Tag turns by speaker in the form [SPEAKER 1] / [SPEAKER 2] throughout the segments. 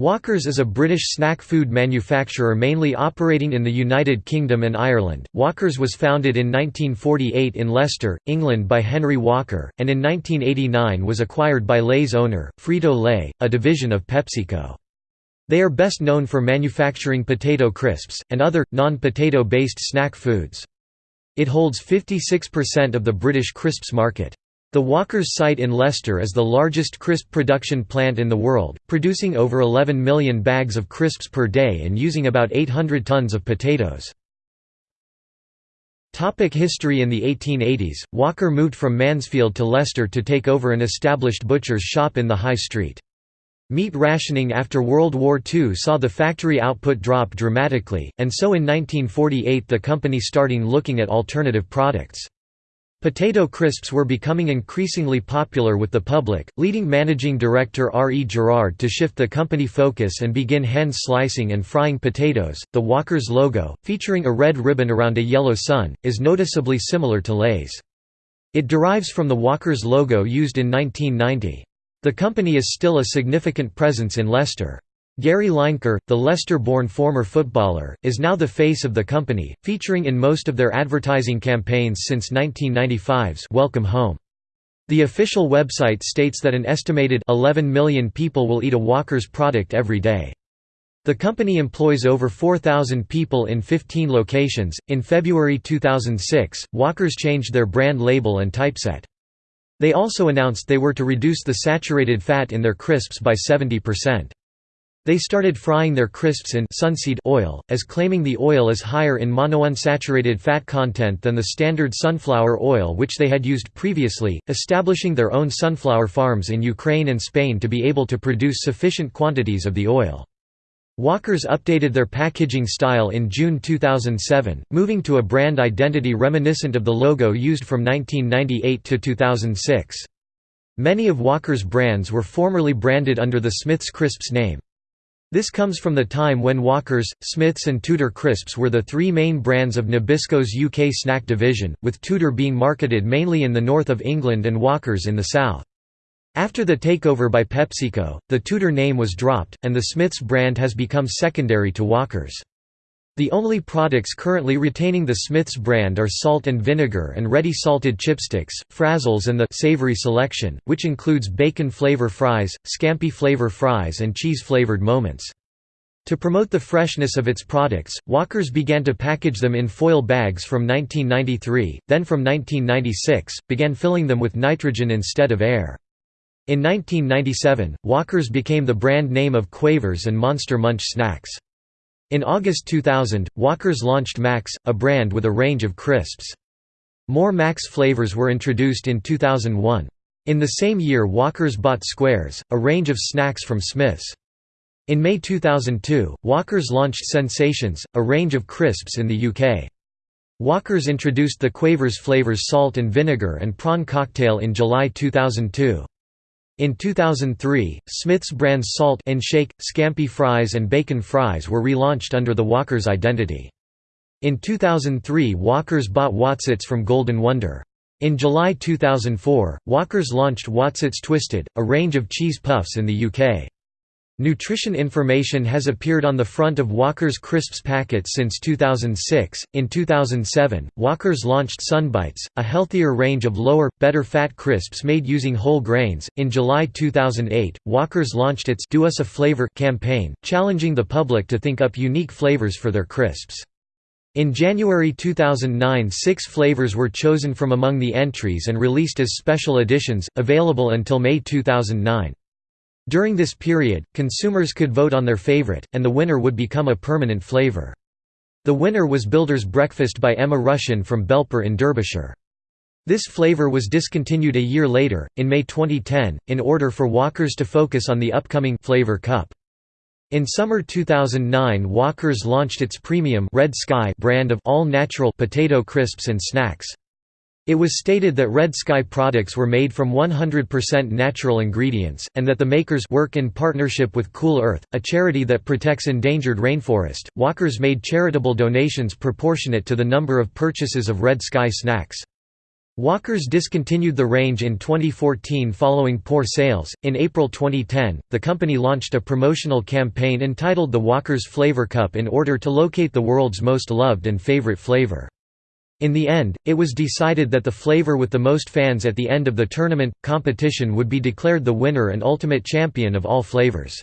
[SPEAKER 1] Walkers is a British snack food manufacturer mainly operating in the United Kingdom and Ireland. Walkers was founded in 1948 in Leicester, England by Henry Walker, and in 1989 was acquired by Lay's owner, Frito-Lay, a division of PepsiCo. They are best known for manufacturing potato crisps, and other, non-potato based snack foods. It holds 56% of the British crisps market. The Walkers site in Leicester is the largest crisp production plant in the world, producing over 11 million bags of crisps per day and using about 800 tons of potatoes. Topic history In the 1880s, Walker moved from Mansfield to Leicester to take over an established butcher's shop in the High Street. Meat rationing after World War II saw the factory output drop dramatically, and so in 1948 the company starting looking at alternative products. Potato crisps were becoming increasingly popular with the public, leading managing director R. E. Gerard to shift the company focus and begin hand slicing and frying potatoes. The Walker's logo, featuring a red ribbon around a yellow sun, is noticeably similar to Lay's. It derives from the Walker's logo used in 1990. The company is still a significant presence in Leicester. Gary Lineker, the Leicester-born former footballer, is now the face of the company, featuring in most of their advertising campaigns since 1995's Welcome Home. The official website states that an estimated 11 million people will eat a Walker's product every day. The company employs over 4,000 people in 15 locations. In February 2006, Walker's changed their brand label and typeset. They also announced they were to reduce the saturated fat in their crisps by 70%. They started frying their crisps in sunseed oil, as claiming the oil is higher in monounsaturated fat content than the standard sunflower oil which they had used previously, establishing their own sunflower farms in Ukraine and Spain to be able to produce sufficient quantities of the oil. Walkers updated their packaging style in June 2007, moving to a brand identity reminiscent of the logo used from 1998 to 2006. Many of Walker's brands were formerly branded under the Smith's Crisps name. This comes from the time when Walkers, Smiths and Tudor Crisps were the three main brands of Nabisco's UK snack division, with Tudor being marketed mainly in the north of England and Walkers in the south. After the takeover by PepsiCo, the Tudor name was dropped, and the Smiths brand has become secondary to Walkers. The only products currently retaining the Smith's brand are salt and vinegar and ready salted chipsticks, frazzles and the savory selection, which includes bacon flavor fries, scampi flavor fries and cheese-flavored moments. To promote the freshness of its products, Walkers began to package them in foil bags from 1993, then from 1996, began filling them with nitrogen instead of air. In 1997, Walkers became the brand name of Quavers and Monster Munch snacks. In August 2000, Walkers launched Max, a brand with a range of crisps. More Max flavors were introduced in 2001. In the same year Walkers bought Squares, a range of snacks from Smith's. In May 2002, Walkers launched Sensations, a range of crisps in the UK. Walkers introduced the Quavers flavors salt and vinegar and prawn cocktail in July 2002. In 2003, Smith's brands Salt and Shake, Scampi Fries and Bacon Fries were relaunched under the Walkers identity. In 2003 Walkers bought Wotsits from Golden Wonder. In July 2004, Walkers launched Wotsits Twisted, a range of cheese puffs in the UK. Nutrition information has appeared on the front of Walker's Crisps packets since 2006. In 2007, Walker's launched Sunbites, a healthier range of lower, better fat crisps made using whole grains. In July 2008, Walker's launched its Do Us a Flavor campaign, challenging the public to think up unique flavors for their crisps. In January 2009 six flavors were chosen from among the entries and released as special editions, available until May 2009. During this period, consumers could vote on their favorite, and the winner would become a permanent flavor. The winner was Builder's Breakfast by Emma Rushin from Belper in Derbyshire. This flavor was discontinued a year later, in May 2010, in order for Walkers to focus on the upcoming Flavor Cup. In summer 2009 Walkers launched its premium Red Sky brand of all-natural potato crisps and snacks. It was stated that Red Sky products were made from 100% natural ingredients, and that the makers work in partnership with Cool Earth, a charity that protects endangered rainforest. Walkers made charitable donations proportionate to the number of purchases of Red Sky snacks. Walkers discontinued the range in 2014 following poor sales. In April 2010, the company launched a promotional campaign entitled the Walkers Flavor Cup in order to locate the world's most loved and favorite flavor. In the end, it was decided that the flavor with the most fans at the end of the tournament competition would be declared the winner and ultimate champion of all flavors.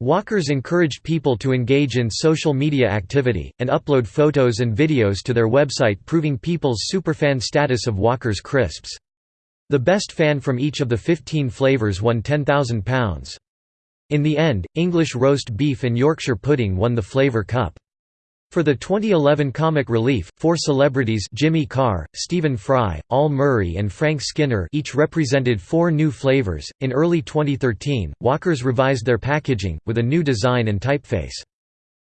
[SPEAKER 1] Walkers encouraged people to engage in social media activity, and upload photos and videos to their website proving people's superfan status of Walker's crisps. The best fan from each of the 15 flavors won £10,000. In the end, English roast beef and Yorkshire pudding won the Flavor Cup. For the 2011 comic relief, four celebrities Jimmy Carr, Stephen Fry, Al Murray and Frank Skinner each represented four new flavors. In early 2013, Walkers revised their packaging, with a new design and typeface.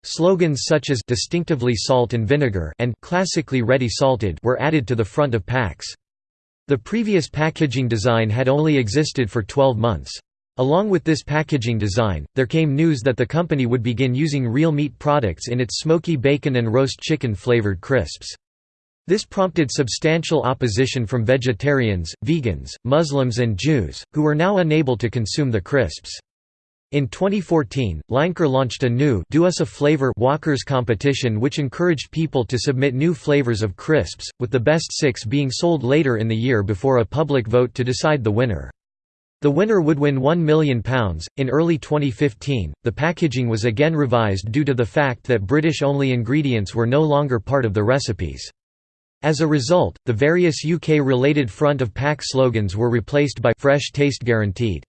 [SPEAKER 1] Slogans such as distinctively salt and vinegar and classically ready salted were added to the front of packs. The previous packaging design had only existed for 12 months. Along with this packaging design, there came news that the company would begin using real meat products in its smoky bacon and roast chicken flavored crisps. This prompted substantial opposition from vegetarians, vegans, Muslims and Jews, who were now unable to consume the crisps. In 2014, Lineker launched a new Do Us a Flavor Walkers competition which encouraged people to submit new flavors of crisps, with the best six being sold later in the year before a public vote to decide the winner. The winner would win £1 million. In early 2015, the packaging was again revised due to the fact that British only ingredients were no longer part of the recipes. As a result, the various UK related front of pack slogans were replaced by Fresh Taste Guaranteed.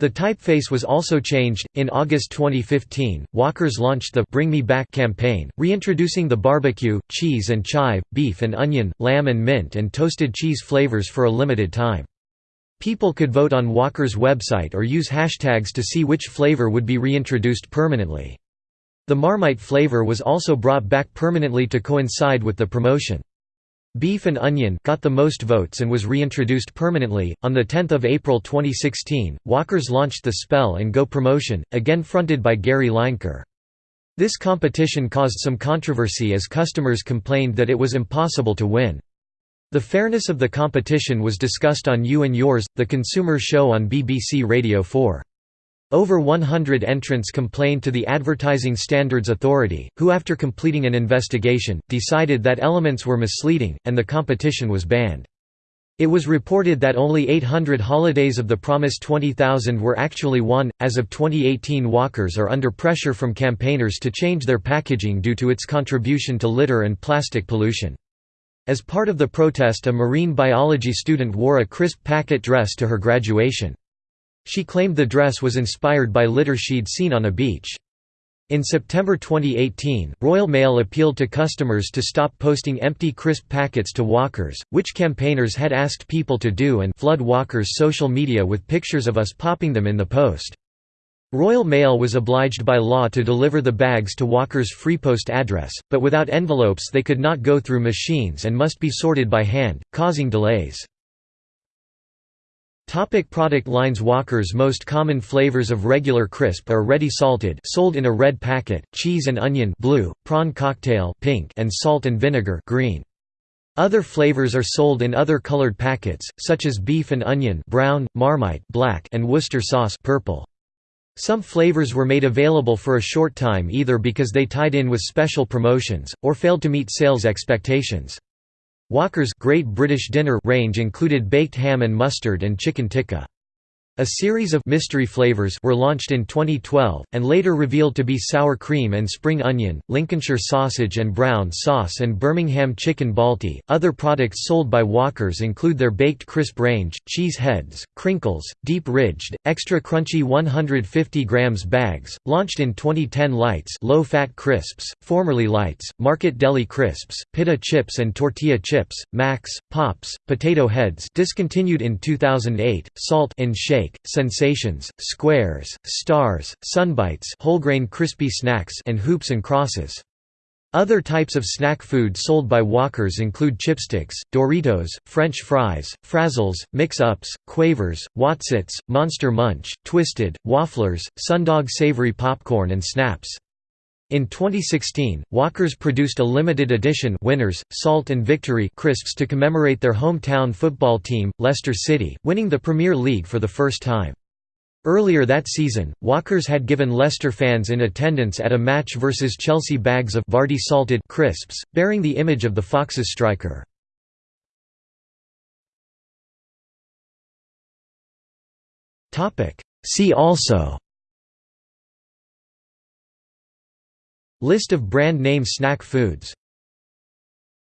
[SPEAKER 1] The typeface was also changed. In August 2015, Walkers launched the Bring Me Back campaign, reintroducing the barbecue, cheese and chive, beef and onion, lamb and mint and toasted cheese flavors for a limited time. People could vote on Walker's website or use hashtags to see which flavor would be reintroduced permanently. The Marmite flavor was also brought back permanently to coincide with the promotion. Beef and Onion got the most votes and was reintroduced permanently. On the 10th of April 2016, Walkers launched the Spell and Go promotion, again fronted by Gary Lineker. This competition caused some controversy as customers complained that it was impossible to win. The fairness of the competition was discussed on You and Yours, the consumer show on BBC Radio 4. Over 100 entrants complained to the Advertising Standards Authority, who after completing an investigation, decided that elements were misleading, and the competition was banned. It was reported that only 800 holidays of the promised 20,000 were actually won. As of 2018, Walkers are under pressure from campaigners to change their packaging due to its contribution to litter and plastic pollution. As part of the protest a marine biology student wore a crisp packet dress to her graduation. She claimed the dress was inspired by litter she'd seen on a beach. In September 2018, Royal Mail appealed to customers to stop posting empty crisp packets to walkers, which campaigners had asked people to do and flood walkers' social media with pictures of us popping them in the post. Royal Mail was obliged by law to deliver the bags to Walker's Freepost address, but without envelopes they could not go through machines and must be sorted by hand, causing delays. Topic product lines Walker's most common flavors of regular crisp are ready salted sold in a red packet, cheese and onion blue, prawn cocktail pink and salt and vinegar green. Other flavors are sold in other colored packets, such as beef and onion brown, marmite black and Worcester sauce purple. Some flavors were made available for a short time either because they tied in with special promotions, or failed to meet sales expectations. Walker's Great British Dinner range included baked ham and mustard and chicken tikka. A series of mystery flavors were launched in 2012, and later revealed to be sour cream and spring onion, Lincolnshire sausage and brown sauce, and Birmingham chicken balti. Other products sold by Walkers include their baked crisp range, cheese heads, crinkles, deep ridged, extra crunchy 150 grams bags, launched in 2010 Lights, low fat crisps, formerly Lights, Market Deli crisps, pita chips and tortilla chips, Max, Pops, potato heads, discontinued in 2008, Salt and Shake sensations, squares, stars, sunbites whole-grain crispy snacks and hoops and crosses. Other types of snack food sold by Walkers include chipsticks, Doritos, French fries, Frazzles, Mix-Ups, Quavers, Wotsits, Monster Munch, Twisted, Wafflers, Sundog savory popcorn and Snaps. In 2016, Walkers produced a limited edition Winners, Salt and Victory crisps to commemorate their hometown football team, Leicester City, winning the Premier League for the first time. Earlier that season, Walkers had given Leicester fans in attendance at a match versus Chelsea bags of Vardy salted crisps, bearing the image of the Foxes striker. See also List of brand name snack foods